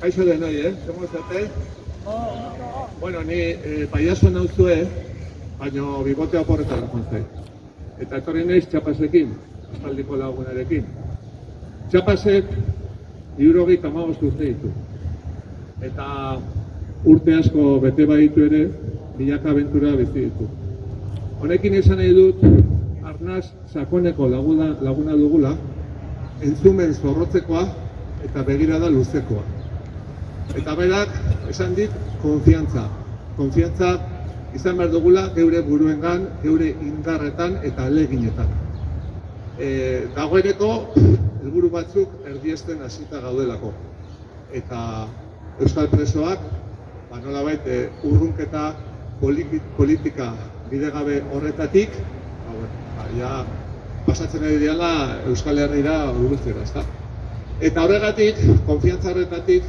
Kaixo denoi, eh? Zemo zate? Bueno, ni eh, paiazo nauzue, baino bibotea porretan jontzai. Eta etorri naiz txapasekin, aspaldiko lagunarekin. Txapasek, iurogeita amabost urte ditu. Eta urte asko bete baditu ere, milaka abentura bizi ditu. Honekin esan nahi dut, arnaz sakoneko laguna, laguna dugula, entzumen zorrotzekoa eta begirada luzekoa. Eta berak, esan dit, konfiantza. Konfiantza izan behar dugula geure buruengan, geure indarretan eta aleginetan. E, dagoeneko, helburu batzuk erdiesten hasita gaudelako. Eta Euskal Presoak, ba nolabait, e, urrunketa politi- politika bidegabe horretatik, ba, ba, ja, pasatzen ari diala Euskal Herriera urbiltzera, ezta? Eta horregatik, konfiantza horretatik,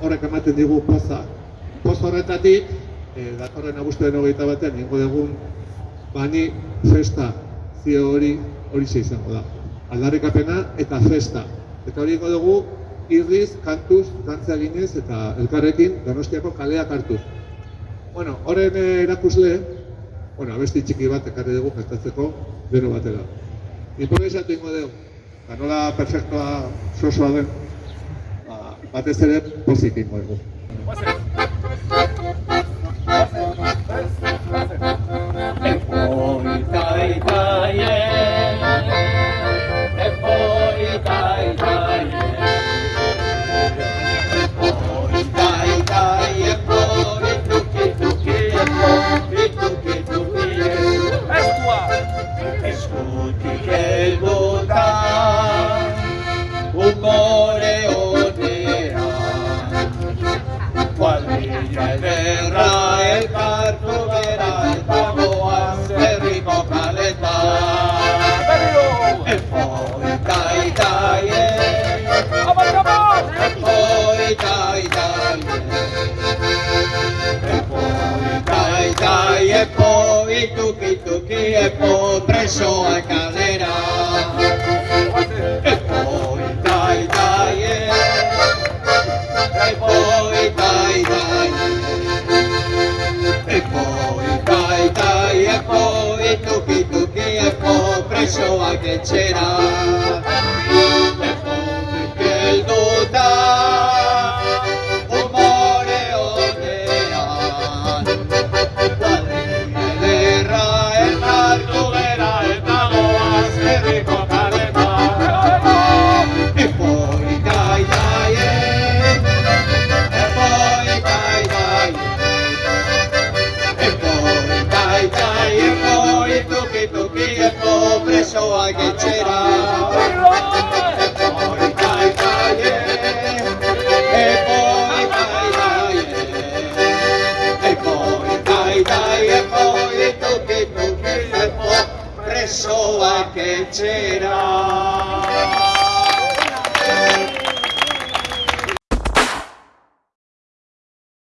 horrek ematen digu poza. Poz horretatik, eh, datorren abuztuen hogeita batean, ingo dugun, bani festa, zio hori, hori izango da. Aldarrikapena eta festa. Eta hori ingo dugu, irriz, kantuz, dantza eginez eta elkarrekin donostiako kaleak hartuz. Bueno, horren eh, erakusle, bueno, abesti txiki bat ekarri dugu festatzeko deno batera. Improvisatu ingo dugu, eta nola perfektoa sosoa den, ba, batez ere pozik ingo dugu. Eskutik presoa kalera Epoi tai tai Epoi tai tai. Epoi tai tai Epoi tuki tuki Epo presoak etxera presoak etxera